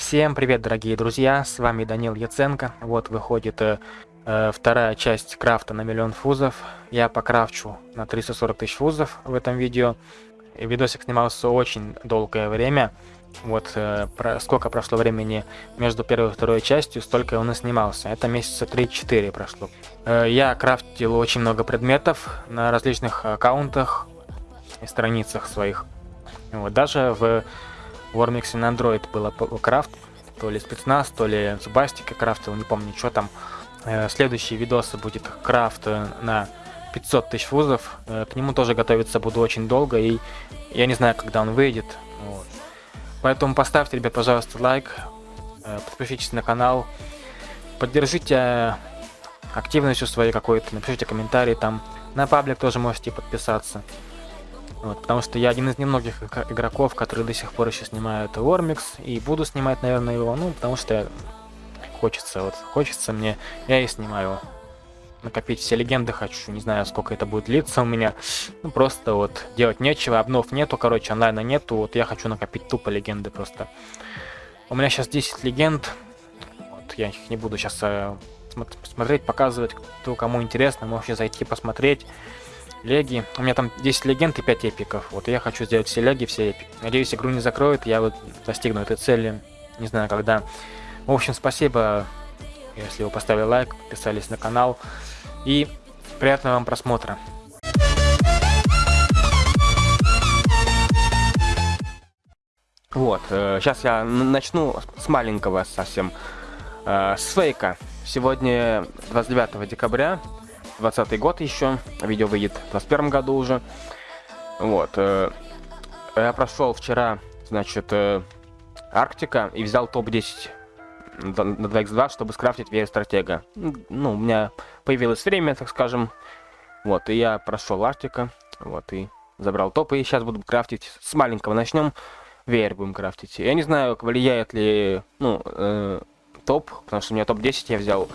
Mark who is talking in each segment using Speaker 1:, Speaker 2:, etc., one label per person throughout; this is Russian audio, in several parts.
Speaker 1: Всем привет, дорогие друзья, с вами Данил Яценко. Вот выходит э, э, вторая часть крафта на миллион фузов. Я покрафчу на 340 тысяч фузов в этом видео. Видосик снимался очень долгое время. Вот э, про, сколько прошло времени между первой и второй частью, столько он и снимался. Это месяца 3-4 прошло. Э, я крафтил очень много предметов на различных аккаунтах и страницах своих. Вот, даже в Вормиксе на Android было крафт, то ли спецназ, то ли Зубастика крафтил, не помню, что там. Э, следующий видос будет крафт э, на 500 тысяч фузов. Э, к нему тоже готовиться буду очень долго, и я не знаю, когда он выйдет. Вот. Поэтому поставьте, ребят, пожалуйста, лайк, подпишитесь на канал, поддержите активностью своей какой-то, напишите комментарий там. На паблик тоже можете подписаться. Вот, потому что я один из немногих игроков, которые до сих пор еще снимают Вормикс, и буду снимать, наверное, его, ну, потому что хочется, вот, хочется мне, я и снимаю. Накопить все легенды хочу, не знаю, сколько это будет длиться у меня. Ну, просто вот делать нечего, обнов нету, короче, онлайна нету, вот я хочу накопить тупо легенды просто. У меня сейчас 10 легенд, вот, я их не буду сейчас э, смотреть, показывать, кто кому интересно, можете зайти посмотреть леги. У меня там 10 легенд и 5 эпиков. Вот я хочу сделать все леги, все эпики. Надеюсь, игру не закроют, я вот достигну этой цели. Не знаю, когда. В общем, спасибо, если вы поставили лайк, подписались на канал. И приятного вам просмотра. Вот, э, сейчас я начну с маленького совсем, э, с фейка. Сегодня 29 декабря 20 год еще. Видео выйдет в 21 году уже. Вот. Э, я прошел вчера, значит, э, Арктика и взял топ-10 на 2x2, чтобы скрафтить веер стратега. Ну, у меня появилось время, так скажем. Вот, и я прошел Арктика. Вот, и забрал топ. И сейчас буду крафтить. С маленького начнем. Веер будем крафтить. Я не знаю, влияет ли, ну, э, топ, потому что у меня топ-10 я взял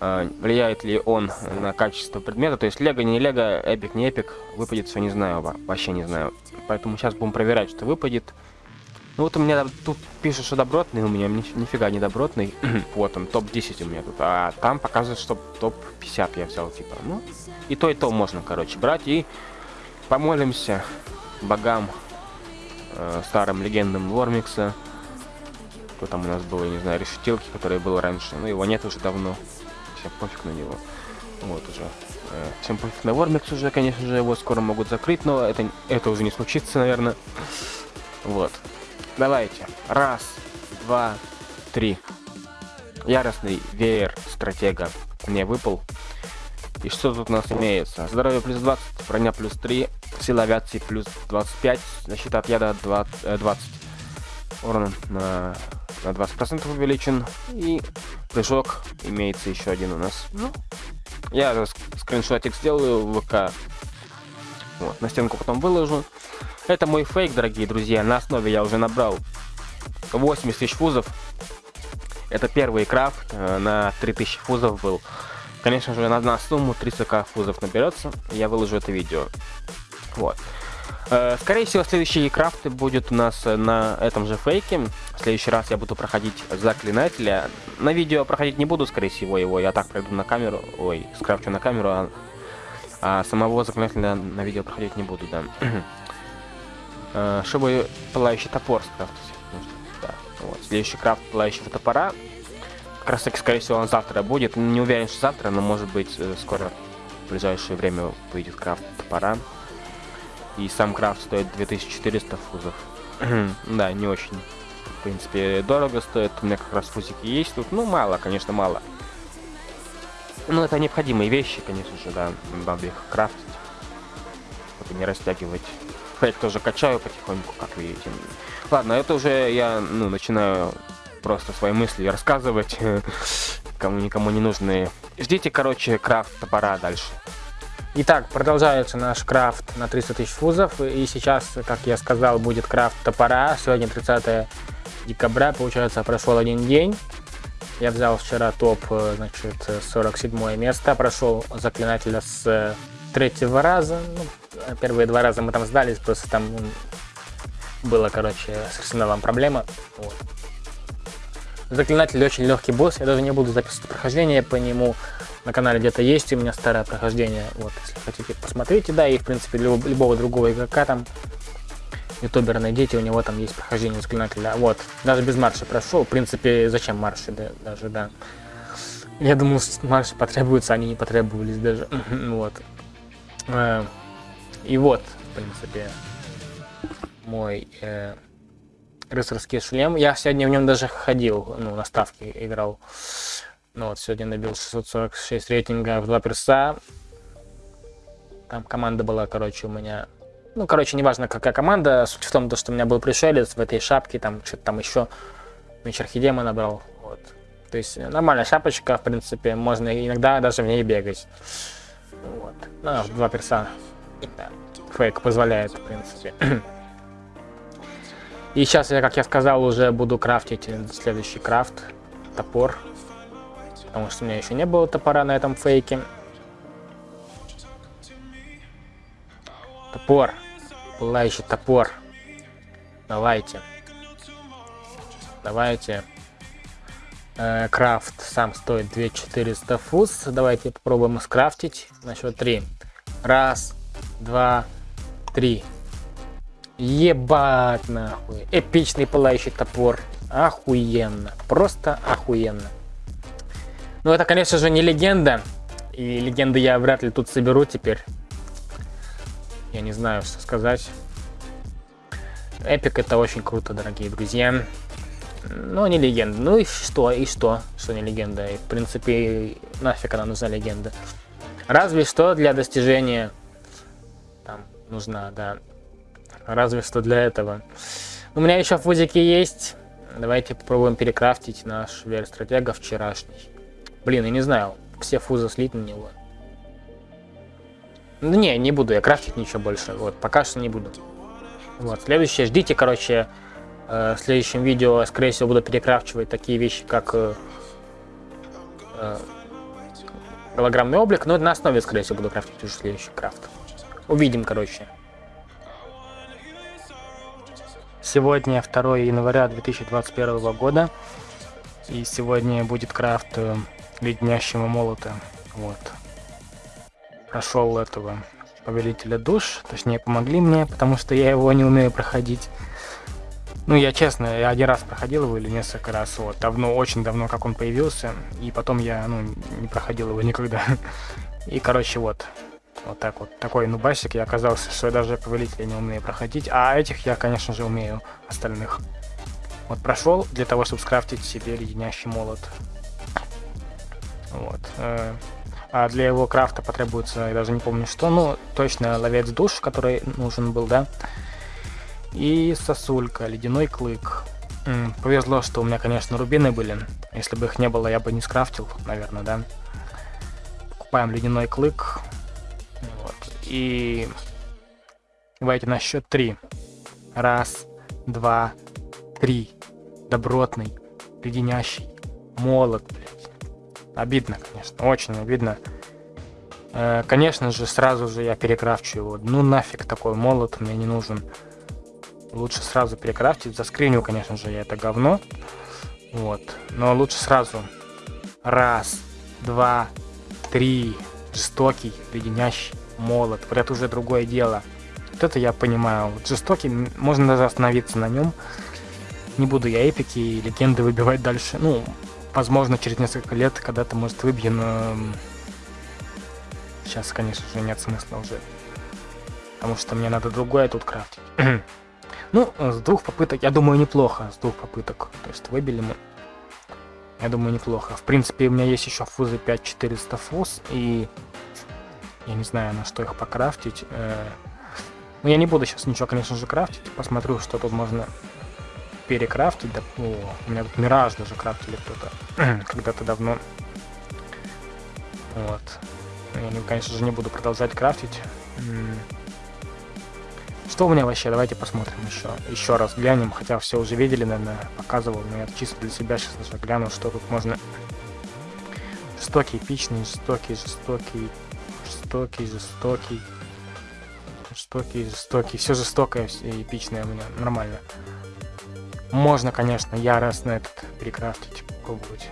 Speaker 1: влияет ли он на качество предмета. То есть лего, не лего, эпик, не эпик, выпадет все, не знаю, вообще не знаю. Поэтому сейчас будем проверять, что выпадет. Ну вот у меня тут пишет, что добротный, у меня ни, нифига не добротный. вот он, топ-10 у меня тут. А там показывает, что топ-50 я взял, типа. Ну, и то, и то можно, короче, брать и помолимся богам, э, старым легендам Вормикса. Кто там у нас был, я не знаю, решетилки, который был раньше. Ну, его нет уже давно всем пофиг на него. Вот уже. Э, всем пофиг на Вормикс уже, конечно же, его скоро могут закрыть, но это, это уже не случится, наверное. Вот. Давайте. Раз, два, три. Яростный веер стратега мне выпал. И что тут у нас имеется? Здоровье плюс 20, броня плюс 3, сила авиации плюс 25, защита от яда 20, 20. Урон на на 20% увеличен. И прыжок имеется еще один у нас. Ну, я скриншотик сделаю в ВК. Вот, на стенку потом выложу. Это мой фейк, дорогие друзья. На основе я уже набрал 80 тысяч фузов. Это первый крафт э, на 3000 фузов был. Конечно же, на, на сумму 300к фузов наберется. Я выложу это видео. Вот. Э, скорее всего, следующий крафт будет у нас на этом же фейке. В следующий раз я буду проходить заклинателя. На видео проходить не буду, скорее всего, его. Я так пройду на камеру. Ой, скрафчу на камеру, а, а самого заклинателя на видео проходить не буду, да. Э, чтобы пылающий топор скрафтить. Да, вот. Следующий крафт пылающего топора. Как раз таки, скорее всего, он завтра будет. Не уверен, что завтра, но может быть э, скоро в ближайшее время выйдет крафт топора. И сам крафт стоит 2400 фузов. да, не очень, в принципе, дорого стоит. У меня как раз фузики есть тут. Ну, мало, конечно, мало. Ну, это необходимые вещи, конечно же, да. Надо их крафтить. Чтобы не растягивать. Фейк тоже качаю потихоньку, как видите. Ладно, это уже я, ну, начинаю просто свои мысли рассказывать. Кому никому не нужные. Ждите, короче, крафт топора дальше. Итак, продолжается наш крафт на 300 тысяч фузов. И сейчас, как я сказал, будет крафт топора. Сегодня 30 декабря, получается, прошел один день. Я взял вчера топ, э, значит, 47 место. Прошел заклинателя с третьего раза. Ну, первые два раза мы там сдались, просто там было, короче, с арсеналом проблема. Вот.
Speaker 2: Заклинатель очень легкий босс, я даже не буду записывать прохождение по нему. На канале где-то есть у меня старое прохождение, вот, если хотите, посмотрите, да, и, в принципе, любого, любого другого игрока там, ютубера найдите, у него там есть прохождение заклинателя. Вот, даже без марша прошел, в принципе, зачем марши, да, даже, да. Я думал, марши потребуются, они не потребовались даже, вот. Э, и вот, в принципе, мой э, рыцарский шлем. Я сегодня в нем даже ходил, ну, на ставке играл. Ну вот, сегодня набил 646 рейтинга в два перса. Там команда была, короче, у меня... Ну, короче, неважно, какая команда. Суть в том, что у меня был пришелец в этой шапке, там что-то там еще. Меч Архидема набрал. Вот. То есть нормальная шапочка, в принципе, можно иногда даже в ней бегать. Вот. Ну, в два перса. Фейк позволяет, в принципе. И сейчас я, как я сказал, уже буду крафтить следующий крафт. Топор. Потому что у меня еще не было топора на этом фейке. Топор. Пылающий топор. Давайте. Давайте. Э, крафт сам стоит 2400 фуз. Давайте попробуем скрафтить. На счет 3. Раз, два, три. Ебать нахуй. Эпичный пылающий топор. Охуенно. Просто охуенно. Ну это, конечно же, не легенда. И легенды я вряд ли тут соберу теперь. Я не знаю, что сказать. Эпик это очень круто, дорогие друзья. Но не легенда. Ну и что, и что, что не легенда. И, в принципе, нафиг она нужна легенда. Разве что для достижения там нужна, да, разве что для этого. У меня еще в фузике есть. Давайте попробуем перекрафтить наш вер-стратега вчерашний. Блин, я не знаю, все фузы слить на него. Ну не, не буду я крафтить ничего больше. Вот, пока что не буду. Вот, следующее, ждите, короче, э, в следующем видео, скорее всего, буду перекрафчивать такие вещи, как э, э, голограммный облик. Но на основе, скорее всего, буду крафтить уже следующий крафт. Увидим, короче. Сегодня 2 января 2021 года. И сегодня будет крафт э, леднящего молота. Вот. Прошел этого повелителя душ. Точнее, помогли мне, потому что я его не умею проходить. Ну, я честно, я один раз проходил его или несколько раз, вот, давно, очень давно, как он появился, и потом я, ну, не проходил его никогда. И, короче, вот, вот так вот. Такой нубасик я оказался, что даже повелителя не умею проходить. А этих я, конечно же, умею, остальных. Вот прошел для того, чтобы скрафтить себе леденящий молот. Вот. Э, а для его крафта потребуется, я даже не помню что, ну, точно ловец душ, который нужен был, да. И сосулька, ледяной клык. Повезло, что у меня, конечно, рубины были. Если бы их не было, я бы не скрафтил, наверное, да. Покупаем ледяной клык. И давайте на счет три. Раз, два, три. Добротный, леденящий, молот, блядь. Обидно, конечно, очень обидно. Э, конечно же, сразу же я перекрафчу его. Ну нафиг такой молот мне не нужен. Лучше сразу перекрафтить. Заскриню, конечно же, я это говно. Вот. Но лучше сразу. Раз, два, три. Жестокий, леденящий молот. Вот это уже другое дело. Вот это я понимаю. Вот жестокий, можно даже остановиться на нем. Не буду я эпики и легенды выбивать дальше. Ну, возможно, через несколько лет когда-то, может, выбью, но... Сейчас, конечно же, нет смысла уже. Потому что мне надо другое тут крафтить. ну, с двух попыток, я думаю, неплохо. С двух попыток. То есть выбили мы. Я думаю, неплохо. В принципе, у меня есть еще фузы 5400 фуз. И я не знаю, на что их покрафтить. Э, ну, я не буду сейчас ничего, конечно же, крафтить. Посмотрю, что тут можно перекрафтить. Да, о, у меня тут Мираж даже крафтили кто-то когда-то давно. Вот. Я, конечно же, не буду продолжать крафтить. Что у меня вообще? Давайте посмотрим еще. Еще раз глянем. Хотя все уже видели, наверное, показывал. Но я чисто для себя сейчас даже гляну, что тут можно. Жестокий, эпичный, жестокий, жестокий, жестокий, жестокий. Жестокий, жестокий. Все жестокое и эпичное у меня. Нормально. Можно, конечно, яростно этот перекрафтить. пробовать.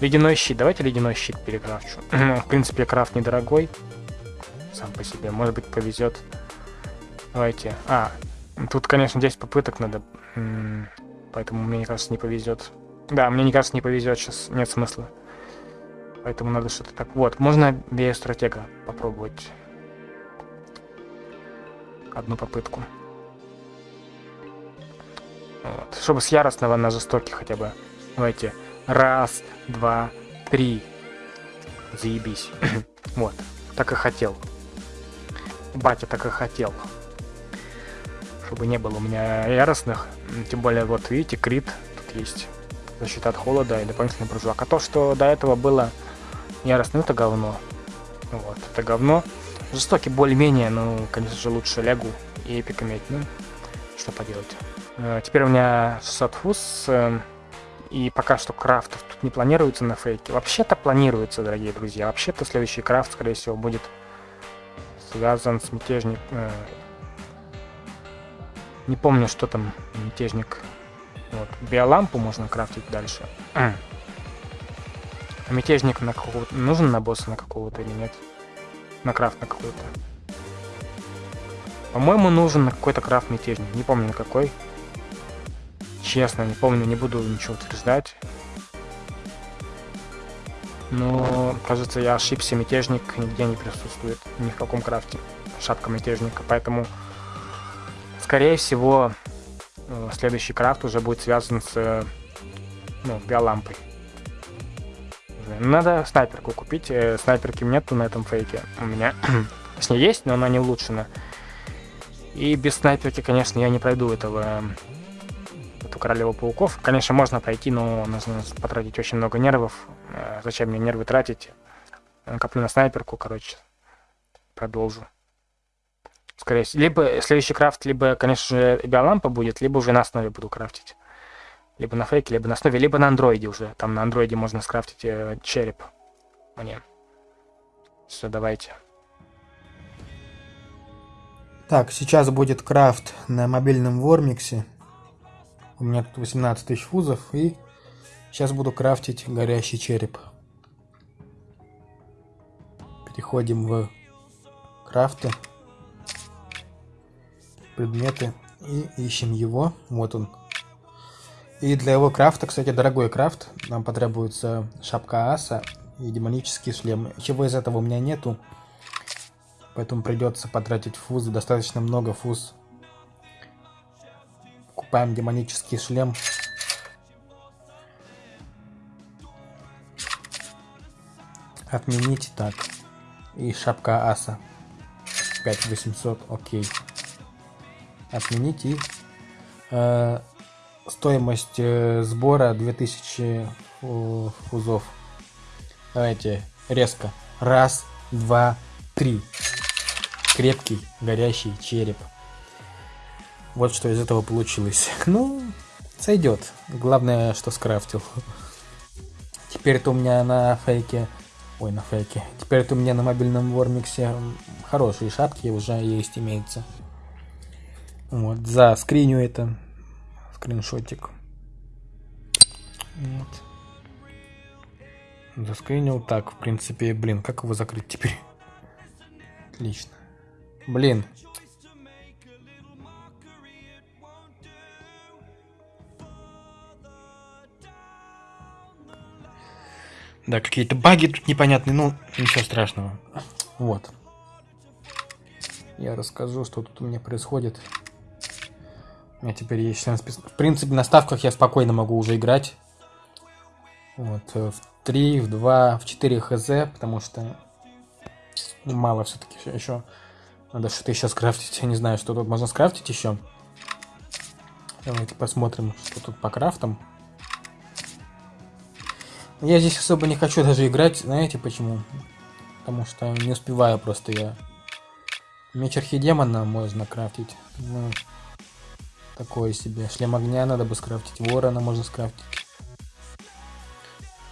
Speaker 2: Ледяной щит. Давайте ледяной щит перекрафчу. В принципе, крафт недорогой. Сам по себе. Может быть, повезет. Давайте. А, тут, конечно, 10 попыток надо. Поэтому мне, кажется, не повезет. Да, мне, не кажется, не повезет. Сейчас нет смысла. Поэтому надо что-то так. Вот, можно биостратега попробовать. Одну попытку. Вот. Чтобы с яростного на жестокий хотя бы. Давайте. Раз, два, три. Заебись. вот. Так и хотел. Батя так и хотел. Чтобы не было у меня яростных. Тем более, вот видите, крит тут есть. Защита от холода и дополнительный прыжок. А то, что до этого было яростным, это говно. Вот, это говно. Жестокий более-менее, ну, конечно же, лучше лягу и эпик иметь. Ну, что поделать. Э, теперь у меня 600 фуз. Э, и пока что крафтов тут не планируется на фейке. Вообще-то планируется, дорогие друзья. Вообще-то следующий крафт, скорее всего, будет связан с мятежник... Э, не помню, что там мятежник. Вот. Биолампу можно крафтить дальше. А мятежник на какого-то... Нужен на босса на какого-то или нет? На крафт на какой-то. По-моему, нужен на какой-то крафт мятежник. Не помню на какой. Честно, не помню, не буду ничего утверждать. Но, кажется, я ошибся, мятежник нигде не присутствует, ни в каком крафте. Шапка мятежника, поэтому, скорее всего, э, следующий крафт уже будет связан с, ну, биолампой. Надо снайперку купить, э, снайперки нету на этом фейке. У меня, с ней есть, но она не улучшена. И без снайперки, конечно, я не пройду этого эту королеву пауков. Конечно, можно пройти, но нужно потратить очень много нервов. Э, зачем мне нервы тратить? Коплю на снайперку, короче. Продолжу. Скорее всего. Либо следующий крафт, либо, конечно же, биолампа будет, либо уже на основе буду крафтить. Либо на фейке, либо на основе, либо на андроиде уже. Там на андроиде можно скрафтить э, череп. Мне. Все, давайте.
Speaker 3: Так, сейчас будет крафт на мобильном Вормиксе. У меня тут 18 тысяч фузов, и сейчас буду крафтить горящий череп. Переходим в крафты, предметы и ищем его. Вот он. И для его крафта, кстати, дорогой крафт. Нам потребуется шапка аса и демонический шлем. Чего из этого у меня нету. Поэтому придется потратить фузы. Достаточно много фуз Покупаем демонический шлем. Отменить так. И шапка аса. 5800, окей. Отменить и э, стоимость э, сбора 2000 фузов. Давайте резко. Раз, два, три. Крепкий, горящий череп. Вот что из этого получилось. Ну, сойдет. Главное, что скрафтил. Теперь это у меня на фейке... Ой, на фейке. Теперь это у меня на мобильном Вормиксе хорошие шапки уже есть, имеются. Вот, за скриню это. Скриншотик. Вот. Заскринил. Так, в принципе, блин, как его закрыть теперь? Отлично. Блин, Да, какие-то баги тут непонятные, ну, ничего страшного. Вот. Я расскажу, что тут у меня происходит. У меня теперь есть списка. В принципе, на ставках я спокойно могу уже играть. Вот, э, в 3, в 2, в 4 хз, потому что ну, мало все-таки еще. Надо что-то еще скрафтить. Я не знаю, что тут можно скрафтить еще. Давайте посмотрим, что тут по крафтам. Я здесь особо не хочу даже играть, знаете почему? Потому что не успеваю просто я. Меч архидемона можно крафтить. Ну, такое себе. Шлем огня надо бы скрафтить. Ворона можно скрафтить.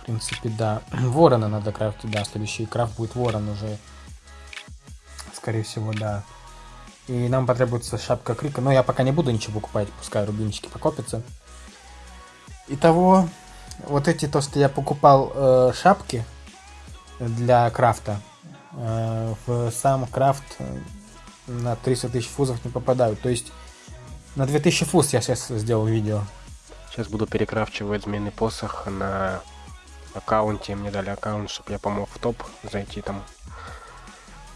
Speaker 3: В принципе, да. Ворона надо крафтить, да. Следующий крафт будет ворон уже. Скорее всего, да. И нам потребуется шапка крика. Но я пока не буду ничего покупать. Пускай рубинчики покопятся. Итого, вот эти то, что я покупал э, шапки для крафта, э, в сам крафт э, на 300 тысяч фузов не попадают. То есть на 2000 фуз я сейчас сделал видео.
Speaker 1: Сейчас буду перекрафчивать змеиный посох на аккаунте. Мне дали аккаунт, чтобы я помог в топ зайти там.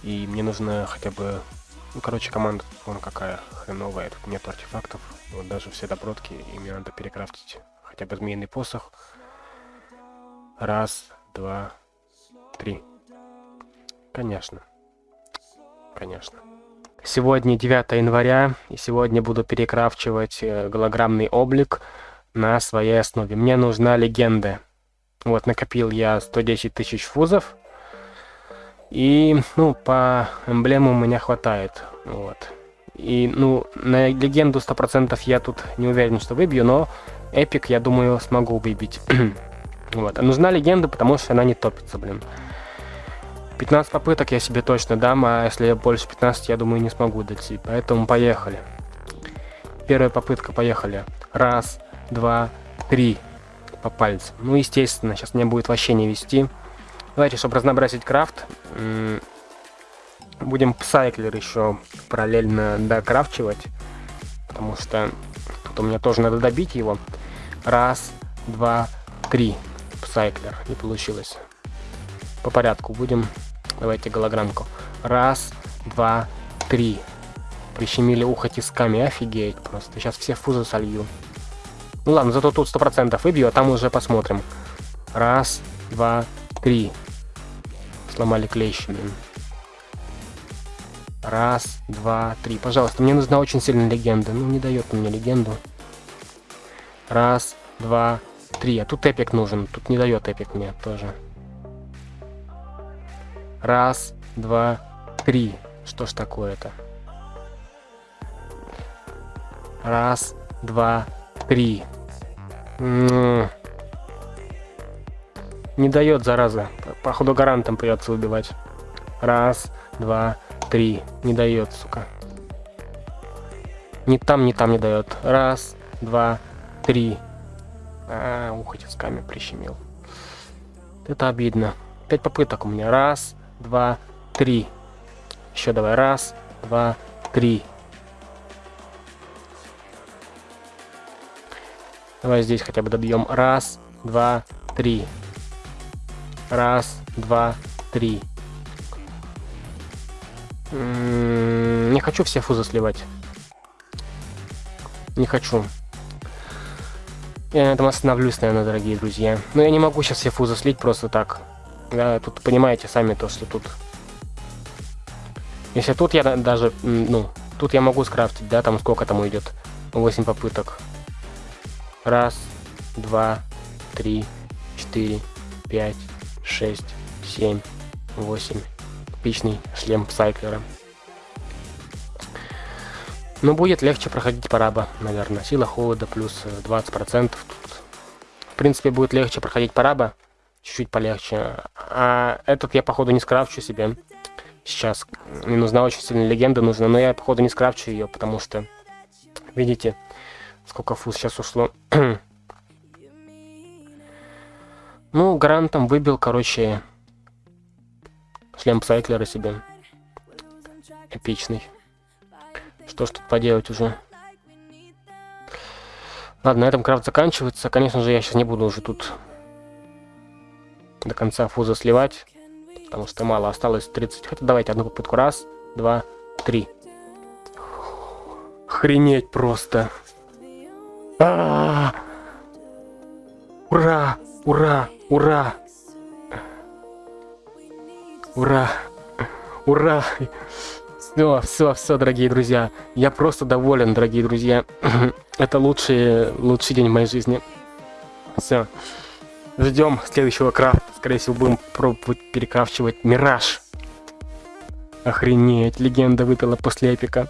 Speaker 1: И мне нужно хотя бы... Ну, короче, команда, вон какая хреновая. Тут нет артефактов. Вот даже все добротки. И мне надо перекрафтить хотя бы змеиный посох. Раз, два, три. Конечно. Конечно. Сегодня 9 января, и сегодня буду перекрафчивать э, голограммный облик на своей основе. Мне нужна легенда. Вот, накопил я 110 тысяч фузов. И, ну, по эмблему у меня хватает. Вот. И, ну, на легенду 100% я тут не уверен, что выбью, но эпик, я думаю, смогу выбить. вот. А нужна легенда, потому что она не топится, блин. 15 попыток я себе точно дам, а если я больше 15, я думаю, не смогу дойти. Поэтому поехали. Первая попытка, поехали. Раз, два, три. По пальцам. Ну, естественно, сейчас мне будет вообще не вести. Давайте, чтобы разнообразить крафт, будем Псайклер еще параллельно докрафчивать. Потому что тут у меня тоже надо добить его. Раз, два, три. Псайклер. Не получилось. По порядку будем. Давайте голограммку. Раз, два, три. Прищемили ухо тисками. Офигеть просто. Сейчас все фузы солью. Ну ладно, зато тут сто процентов выбью, а там уже посмотрим. Раз, два, три. Сломали клещи, блин. Раз, два, три. Пожалуйста, мне нужна очень сильная легенда. Ну, не дает мне легенду. Раз, два, три. А тут эпик нужен. Тут не дает эпик мне тоже. Раз, два, три. Что ж такое-то? Раз, два, три. Не дает, зараза. Походу гарантом придется убивать. Раз, два, три. Не дает, сука. Ни там, ни там не дает. Раз, два, три. А, ухо тисками прищемил. Это обидно. Пять попыток у меня. Раз, два, три. Еще давай. Раз, два, три. Давай здесь хотя бы добьем. Раз, два, три. Раз, два, три. М-м, не хочу все фузы сливать. Не хочу. Я на этом остановлюсь, наверное, дорогие друзья. Но я не могу сейчас все фузы слить просто так. Да, тут понимаете сами то, что тут... Если тут я даже, ну, тут я могу скрафтить, да, там сколько там уйдет? 8 попыток. Раз, два, три, четыре, пять, шесть, семь, восемь. Типичный шлем Сайклера. Но будет легче проходить параба, наверное. Сила холода плюс 20%. Тут, в принципе, будет легче проходить параба. Чуть-чуть полегче. А этот я, походу, не скрафчу себе. Сейчас. Мне нужна очень сильная легенда нужна. Но я, походу, не скрафчу ее, потому что... Видите, Сколько фуз сейчас ушло? ну, грантом выбил, короче, шлем Сайклера себе. Эпичный. Что ж тут поделать уже? Ладно, на этом крафт заканчивается. Конечно же, я сейчас не буду уже тут до конца фуза сливать. Потому что мало осталось 30. Хотя давайте одну попытку. Раз, два, три. Охренеть просто. А -а -а! Ура! Ура! Ура! Ура! Ура! Все, все, все, дорогие друзья. Я просто доволен, дорогие друзья. Это лучший, лучший день в моей жизни. Все. Ждем следующего крафта. Скорее всего, будем пробовать перекрафчивать Мираж. Охренеть, легенда выпила после эпика.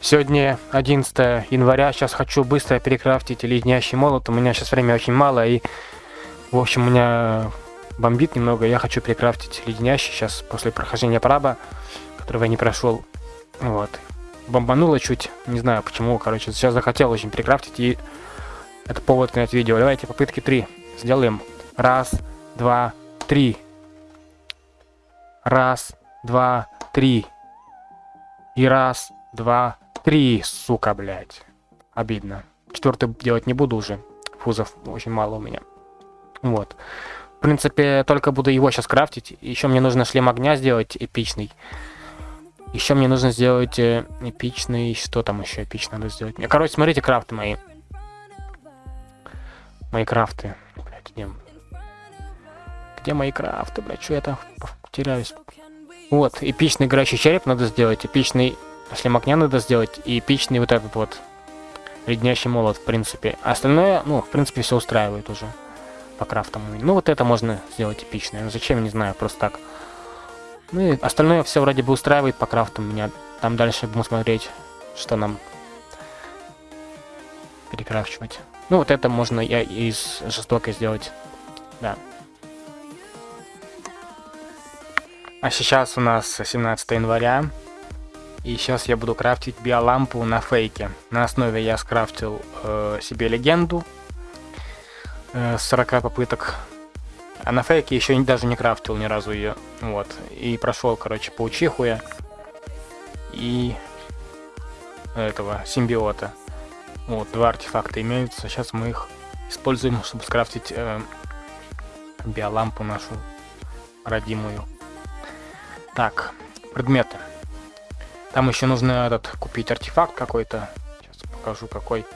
Speaker 1: Сегодня 11 января, сейчас хочу быстро перекрафтить леднящий молот, у меня сейчас время очень мало, и, в общем, у меня бомбит немного, я хочу перекрафтить леднящий сейчас после прохождения праба, которого я не прошел, вот.
Speaker 2: Бомбануло чуть. Не знаю почему, короче, сейчас захотел очень прикрафтить и это повод снять видео. Давайте попытки три сделаем. Раз, два, три. Раз, два, три. И раз, два, три, сука, блядь. Обидно. Четвертый делать не буду уже. Фузов очень мало у меня. Вот. В принципе, только буду его сейчас крафтить. Еще мне нужно шлем огня сделать эпичный. Еще мне нужно сделать э, эпичный... Что там еще эпично надо сделать? Короче, смотрите крафты мои. Мои крафты. Блядь, где... Где мои крафты, блядь? Что я там теряюсь? Вот, эпичный горящий череп надо сделать. Эпичный шлем огня надо сделать. И эпичный вот этот вот. Леднящий молот, в принципе. А остальное, ну, в принципе, все устраивает уже. По крафтам. Ну, вот это можно сделать эпичное. Ну, зачем, не знаю, просто так. Ну и остальное все вроде бы устраивает по крафтам меня. Там дальше будем смотреть, что нам перекрафчивать. Ну вот это можно я из жестокой сделать. Да. А сейчас у нас 17 января. И сейчас я буду крафтить биолампу на фейке. На основе я скрафтил э, себе легенду. Э, с 40 попыток а на фейке еще даже не крафтил ни разу ее. Вот. И прошел, короче, паучиху я. И этого симбиота. Вот, два артефакта имеются. Сейчас мы их используем, чтобы скрафтить э, биолампу нашу родимую. Так, предметы. Там еще нужно этот купить артефакт какой-то. Сейчас покажу какой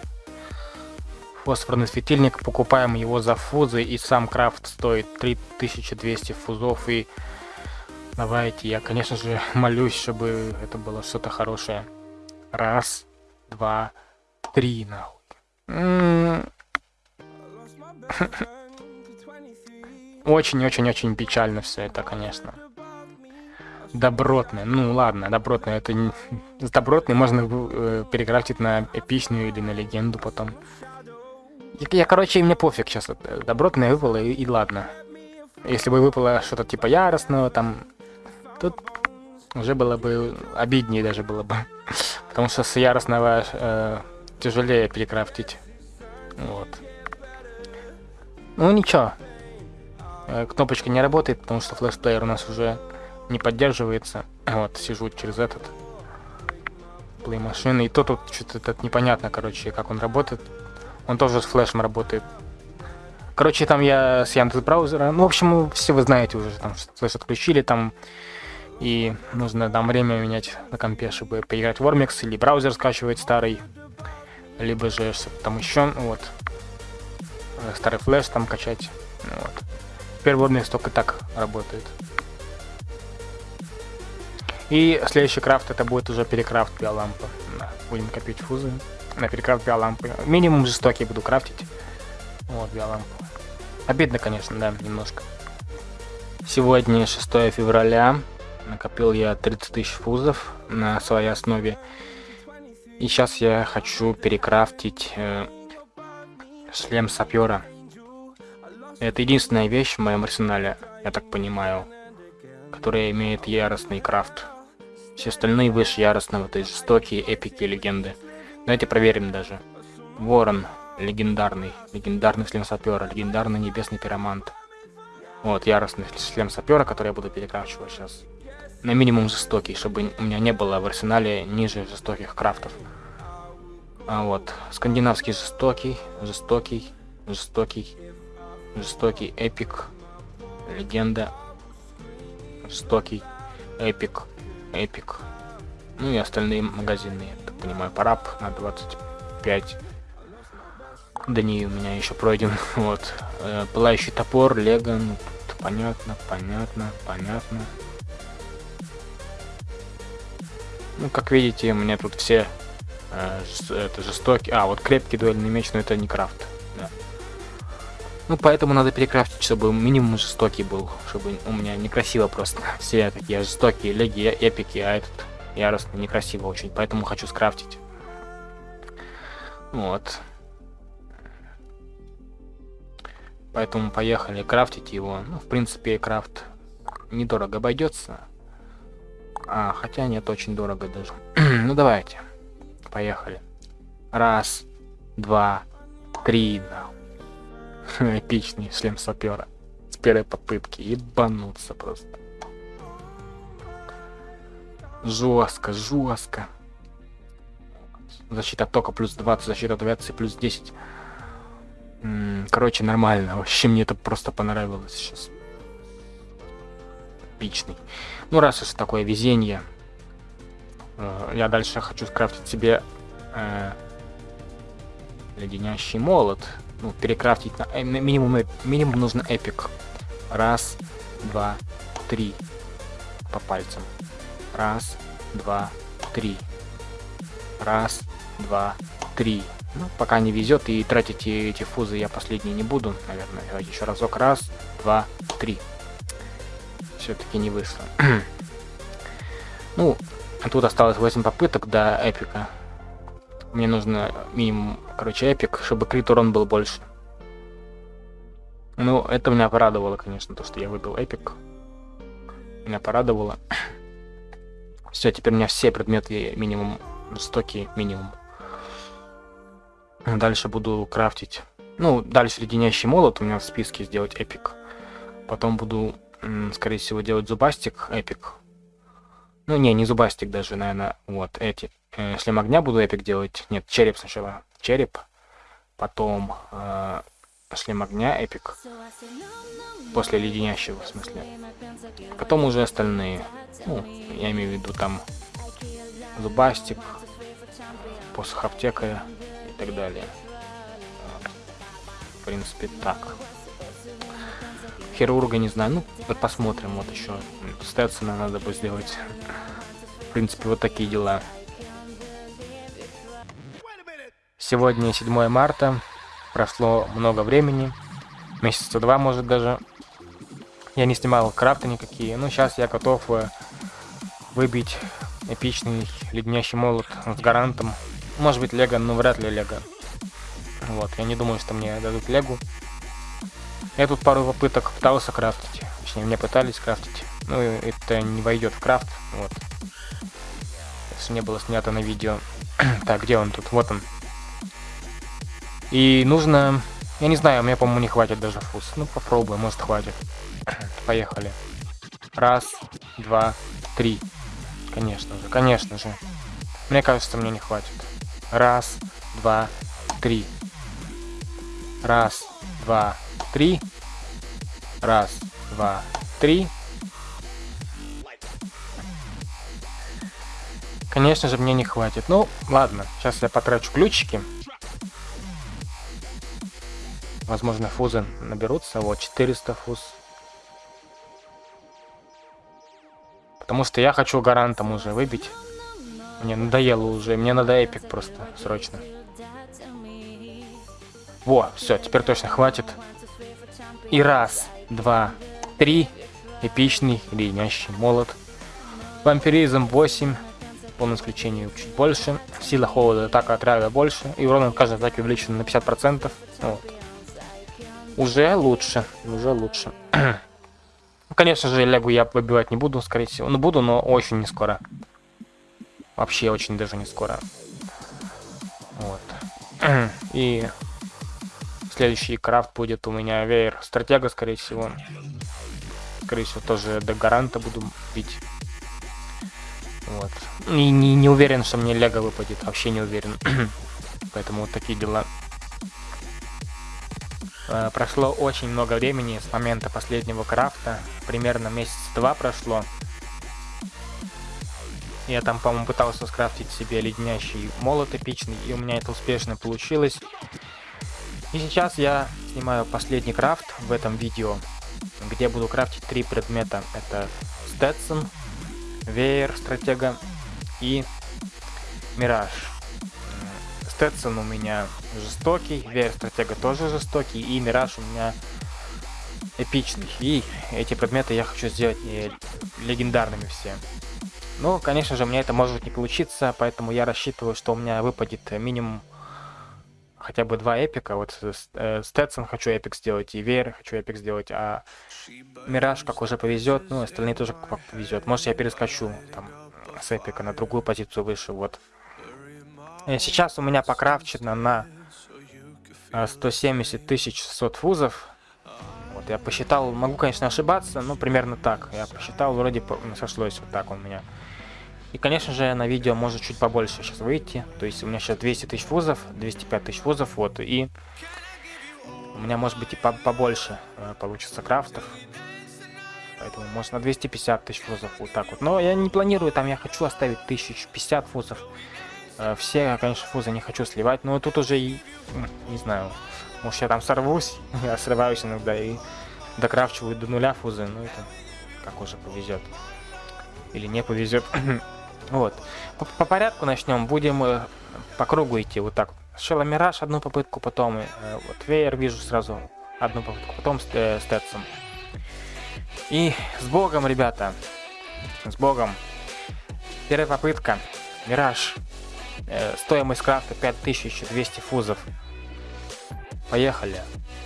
Speaker 2: фосфорный светильник, покупаем его за фузы, и сам крафт стоит 3200 фузов, и давайте, я, конечно же, молюсь, чтобы это было что-то хорошее. Раз, два, три, нахуй. Очень-очень-очень печально все это, конечно. Добротное. Ну ладно, добротное. Это не... С можно э, перекрафтить на эпичную или на легенду потом. Я, короче, мне пофиг сейчас. Э, добротное выпало, и, и ладно. Если бы выпало что-то типа яростного, там... Тут уже было бы обиднее даже было бы. Потому что с яростного э, тяжелее перекрафтить. Вот. Ну ничего. Э, кнопочка не работает, потому что флешплеер у нас уже не поддерживается. Вот, сижу через этот плей машины. И то тут что-то непонятно, короче, как он работает. Он тоже с флешем работает. Короче, там я с Яндекс браузера. Ну, в общем, все вы знаете уже, там флеш отключили, там и нужно там время менять на компе, чтобы поиграть в Warmix, или браузер скачивать старый, либо же что-то там еще, вот. Э, старый флеш там качать. Вот. Теперь Warmix только так работает. И следующий крафт это будет уже перекрафт биолампа. Будем копить фузы на перекрафт биолампы. Минимум жестокий буду крафтить. Вот, биолампу. Обидно, конечно, да, немножко. Сегодня 6 февраля. Накопил я 30 тысяч фузов на своей основе. И сейчас я хочу перекрафтить э, шлем сапера. Это единственная вещь в моем арсенале, я так понимаю, которая имеет яростный крафт. Все остальные выше яростного, то есть жестокие, эпики, легенды. Давайте проверим даже. Ворон. Легендарный. Легендарный шлем сапера. Легендарный небесный пиромант. Вот, яростный шлем сапера, который я буду перекрафчивать сейчас. На минимум жестокий, чтобы у меня не было в арсенале ниже жестоких крафтов. А вот, скандинавский жестокий, жестокий, жестокий, жестокий, эпик, легенда, жестокий, эпик, эпик. Ну и остальные магазинные понимаю, парап на 25 дней у меня еще пройден. Вот. Э, пылающий топор, лего, ну, понятно, понятно, понятно. Ну, как видите, у меня тут все э, это жестокие. А, вот крепкий дуэльный меч, но это не крафт. Да. Ну, поэтому надо перекрафтить, чтобы минимум жестокий был. Чтобы у меня некрасиво просто. Все такие жестокие леги, эпики, а этот яростно, некрасиво очень, поэтому хочу скрафтить. Вот. Поэтому поехали крафтить его. Ну, в принципе, крафт недорого обойдется. А, хотя нет, очень дорого даже. ну давайте. Поехали. Раз, два, три. Да. Эпичный шлем сапера. С первой попытки. Ебануться просто. Жестко, жестко. Защита тока плюс 20, защита от авиации плюс 10. Короче, нормально. Вообще мне это просто понравилось сейчас. Эпичный. Ну, раз уж такое везение, э, я дальше хочу скрафтить себе э, леденящий молот. Ну, перекрафтить на э, минимум, минимум нужно эпик. Раз, два, три. По пальцам. Раз, два, три. Раз, два, три. Ну, пока не везет и тратить эти фузы я последние не буду, наверное. Давайте еще разок. Раз, два, три. Все-таки не вышло. ну, тут осталось 8 попыток до эпика. Мне нужно минимум, короче, эпик, чтобы крит урон был больше. Ну, это меня порадовало, конечно, то, что я выбил эпик. Меня порадовало. Все, теперь у меня все предметы минимум стоки минимум. Дальше буду крафтить. Ну, дальше леденящий молот у меня в списке сделать epic. Потом буду, скорее всего, делать зубастик epic. Ну, не, не зубастик даже, наверное, вот эти. Э, шлем огня буду epic делать. Нет, череп сначала. Череп. Потом э, шлем огня epic. После леденящего, в смысле. Потом уже остальные. Ну, я имею в виду там зубастик, посох аптекаря и так далее. В принципе, так. Хирурга не знаю. Ну, вот посмотрим. Вот еще Стэтсона надо бы сделать. В принципе, вот такие дела. Сегодня 7 марта. Прошло много времени. Месяца два, может, даже. Я не снимал крафты никакие. Ну, сейчас я готов э, выбить эпичный леденящий молот с гарантом. Может быть лего, но вряд ли лего. Вот, я не думаю, что мне дадут легу. Я тут пару попыток пытался крафтить. Точнее, мне пытались крафтить. Ну, это не войдет в крафт. Вот. Если не было снято на видео. так, где он тут? Вот он. И нужно... Я не знаю, мне, по-моему, не хватит даже фуз. Ну, попробуем, может, хватит. Поехали. Раз, два, три. Конечно же, конечно же. Мне кажется, мне не хватит. Раз, два, три. Раз, два, три. Раз, два, три. Конечно же, мне не хватит. Ну, ладно. Сейчас я потрачу ключики. Возможно, фузы наберутся. Вот, 400 фуз. Потому что я хочу гарантом уже выбить. Мне надоело уже. Мне надо эпик просто. Срочно. Во, все, теперь точно хватит. И раз, два, три. Эпичный леденящий молот. Вампиризм 8. Полное исключение чуть больше. Сила холода, атака отряда больше. И урон от каждой атаки увеличен на 50%. Вот. Уже лучше. Уже лучше. Конечно же, лягу я выбивать не буду, скорее всего. Ну, буду, но очень не скоро. Вообще очень даже не скоро. Вот. И следующий крафт будет у меня веер стратега, скорее всего. Скорее всего, тоже до гаранта буду бить. Вот. И не, не уверен, что мне лего выпадет. Вообще не уверен. Поэтому вот такие дела. Э, прошло очень много времени с момента последнего крафта. Примерно месяц-два прошло. Я там, по-моему, пытался скрафтить себе леденящий молот эпичный, и у меня это успешно получилось. И сейчас я снимаю последний крафт в этом видео, где буду крафтить три предмета. Это Сtetson, Веер Стратега и Мираж. Stetson у меня жестокий, Веер Стратега тоже жестокий, и Мираж у меня эпичный. И эти предметы я хочу сделать э, легендарными все. Ну, конечно же, у меня это может не получиться, поэтому я рассчитываю, что у меня выпадет минимум хотя бы два эпика. Вот э, Stetson хочу epic сделать, и Веер хочу epic сделать, а Мираж как уже повезет, ну, остальные тоже как повезет. Может, я перескочу там с эпика на другую позицию выше, вот. Сейчас у меня покрафчено на 170 тысяч 600 фузов. Вот, я посчитал, могу, конечно, ошибаться, но примерно так. Я посчитал, вроде сошлось вот так у меня. И, конечно же, на видео может чуть побольше сейчас выйти. То есть у меня сейчас 200 тысяч фузов, 205 тысяч фузов, вот. И у меня может быть и побольше э, получится крафтов. Поэтому может на 250 тысяч фузов вот так вот. Но я не планирую, там я хочу оставить 1050 фузов. Э, все, конечно, фузы не хочу сливать, но тут уже и, не знаю, может я там сорвусь, я срываюсь иногда и докрафчиваю до нуля фузы, ну это как уже повезет. Или не повезет. вот. По, по порядку начнем, будем э, по кругу идти вот так. Сначала Мираж одну попытку, потом э, вот Веер вижу сразу одну попытку, потом э, Стэтсом. И с Богом, ребята. С Богом. Первая попытка. Мираж. Э, стоимость крафта 5200 фузов. Поехали.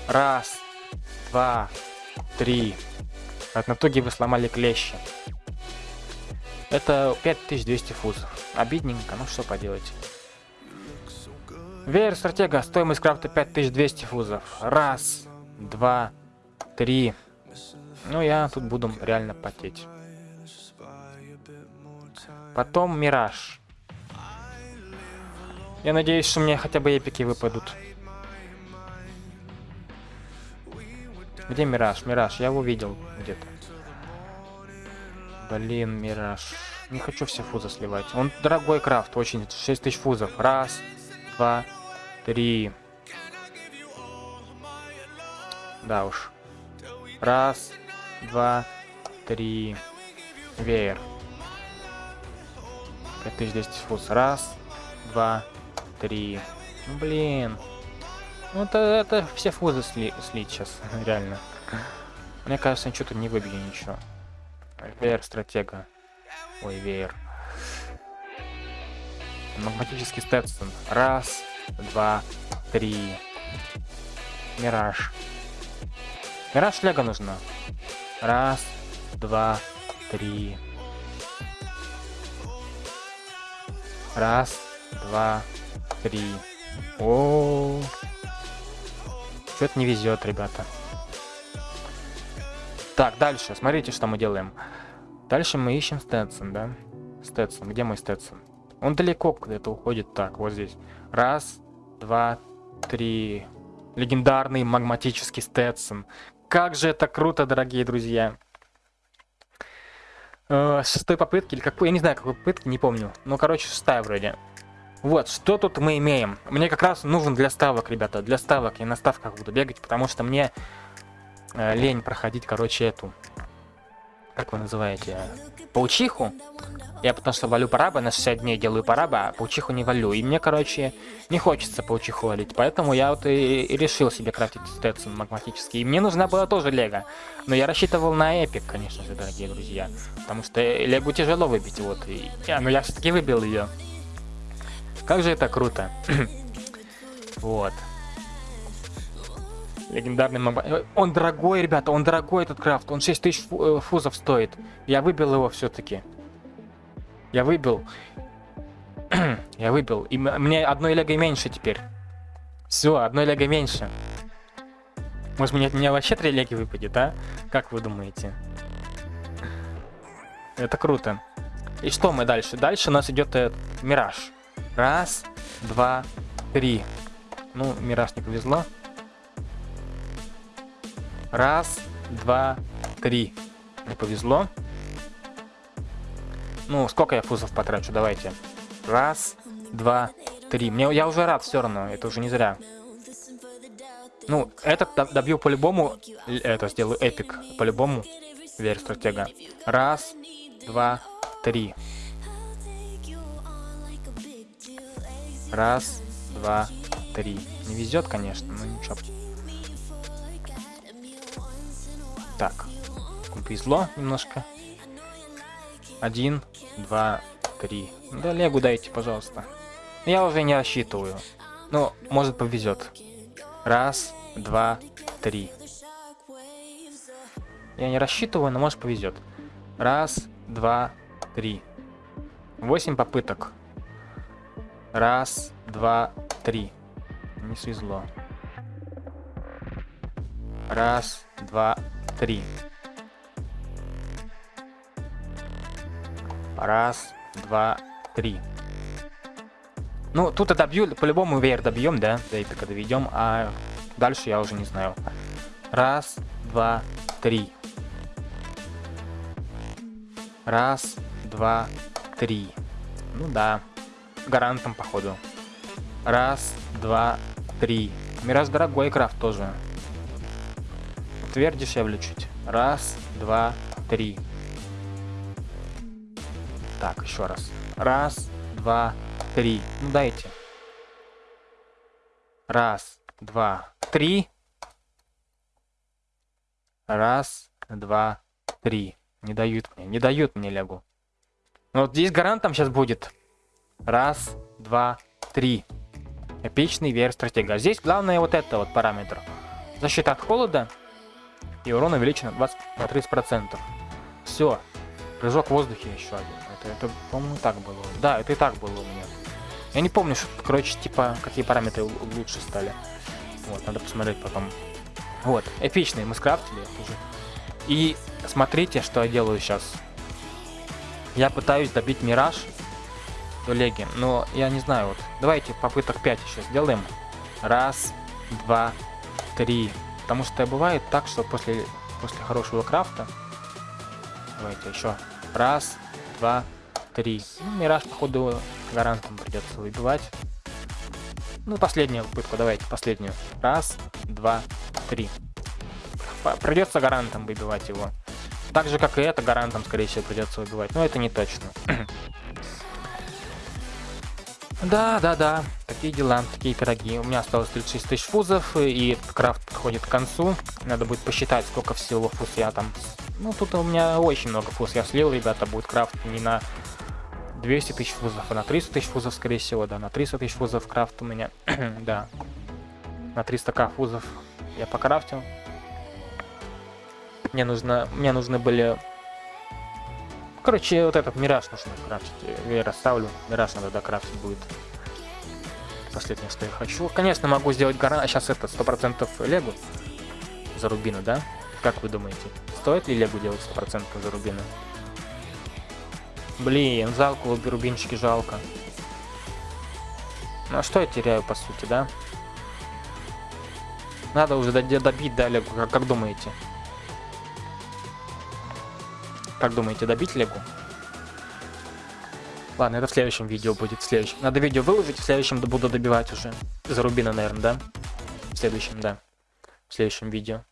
Speaker 2: Раз, два, три. От натуги вы сломали клещи. Это 5200 фузов. Обидненько, ну что поделать. Веер стратега, стоимость крафта 5200 фузов. Раз, два, три. Ну, я тут буду реально потеть. Потом Мираж. Я надеюсь, что мне хотя бы эпики выпадут. Где Мираж? Мираж, я его видел где-то. Блин, Мираж. Не хочу все фузы сливать. Он дорогой крафт, очень. 6000 фузов. Раз, два, три. Да уж. Раз, два, три. Веер. 5200 фуз. Раз, два, три. Ну, блин. Ну, это, это все фузы сли, слить сейчас, реально. Мне кажется, я что-то не выбью ничего. Веер стратега. Ой, веер. Магматический Стэтсон. Раз, два, три. Мираж. Мираж Лего нужно. Раз, два, три. Раз, два, три. О, что-то не везет, ребята. Так, дальше. Смотрите, что мы делаем. Дальше мы ищем Стэтсон, да? Стэтсон. Где мой Стэтсон? Он далеко где-то уходит. Так, вот здесь. Раз, два, три. Легендарный магматический Стэтсон. Как же это круто, дорогие друзья. Э, шестой попытки, или какой, я не знаю, какой попытки, не помню. Ну, короче, шестая вроде. Вот, что тут мы имеем? Мне как раз нужен для ставок, ребята. Для ставок я на ставках буду бегать, потому что мне э, лень проходить, короче, эту... Как вы называете? Паучиху. Я потому что валю параба, на 60 дней делаю параба, а паучиху не валю. И мне, короче, не хочется паучиху валить. Поэтому я вот и, и решил себе крафтить Стэдсон магматический. И мне нужна была тоже лего. Но я рассчитывал на эпик, конечно же, дорогие друзья. Потому что легу тяжело выбить, вот. И, я, но я все-таки выбил ее. Как же это круто. вот. Легендарный. Э, он дорогой, ребята, он дорогой этот крафт. Он 6000 фу э, фузов стоит. Я выбил его все-таки. Я выбил. Я выбил. И мне одной лего меньше теперь. Все, одной лего меньше. Может, мне от меня вообще три леги выпадет, а? Как вы думаете? Это круто. И что мы дальше? Дальше у нас идет э, Мираж. Раз, два, три. Ну, Мираж не повезло. Раз, два, три. Не повезло. Ну, сколько я фузов потрачу? Давайте. Раз, два, три. Мне, я уже рад все равно. Это уже не зря. Ну, этот добью по-любому. Это сделаю эпик. По-любому. Верь стратега. Раз, два, три. Раз, два, три. Не везет, конечно, но ничего. Так. Повезло немножко. Один, два, три. Да легу дайте, пожалуйста. Я уже не рассчитываю. Ну, может повезет. Раз, два, три. Я не рассчитываю, но может повезет. Раз, два, три.
Speaker 1: 8 попыток. Раз, два, три. Не свезло. Раз, два, три. Раз, два, три. Ну, тут добью, по-любому веер добьем, да? До эпика доведем, а дальше я уже не знаю. Раз, два, три. Раз, два, три. Ну да. Гарантом, походу. Раз, два, три. Мираж дорогой крафт тоже. Тверь дешевле чуть. Раз, два, три. Так, еще раз. Раз, два, три. Ну дайте. Раз, два, три. Раз, два, три. Не дают мне, не дают мне лягу. Ну вот здесь гарантом сейчас будет. Раз, два, три. Эпичный веер стратега. Здесь главное вот это вот параметр. Защита от холода и урон увеличен на 20 на 30%. Все. Прыжок в воздухе еще один. Это, это по-моему, так было. Да, это и так было у меня. Я не помню, что, короче, типа, какие параметры лучше стали. Вот, надо посмотреть потом. Вот, эпичный мы скрафтили уже. И смотрите, что я делаю сейчас. Я пытаюсь добить Мираж до Леги, но я не знаю, вот. Давайте попыток 5 еще сделаем. Раз, два, три. Потому что бывает так, что после, после хорошего крафта... Давайте еще. Раз, два, три. Ну, Мираж, походу, гарантом придется выбивать. Ну, последнюю попытку, давайте, последнюю. Раз, два, три. Придется гарантом выбивать его. Так же, как и это, гарантом, скорее всего, придется выбивать. Но это не точно. Да, да, да, такие дела, такие пироги. У меня осталось 36 тысяч фузов, и крафт подходит к концу. Надо будет посчитать, сколько всего фуз я там... Ну, тут у меня очень много фуз я слил, ребята, будет крафт не на 200 тысяч фузов, а на 300 тысяч фузов, скорее всего, да, на 300 тысяч фузов крафт у меня, да. На 300к фузов я покрафтил. Мне нужно, мне нужны были Короче, вот этот мираж нужно крафтить. Я расставлю. Мираж надо докрафтить будет. Последнее, что я хочу. Конечно, могу сделать гора... Сейчас это 100% легу за рубины, да? Как вы думаете? Стоит ли легу делать 100% за рубины? Блин, жалко, рубинчики жалко. Ну а что я теряю, по сути, да? Надо уже добить, да, легу, как, как думаете? Как думаете, добить Легу? Ладно, это в следующем видео будет. В следующем. Надо видео выложить, в следующем буду добивать уже. За Рубина, наверное, да? В следующем, да. В следующем видео.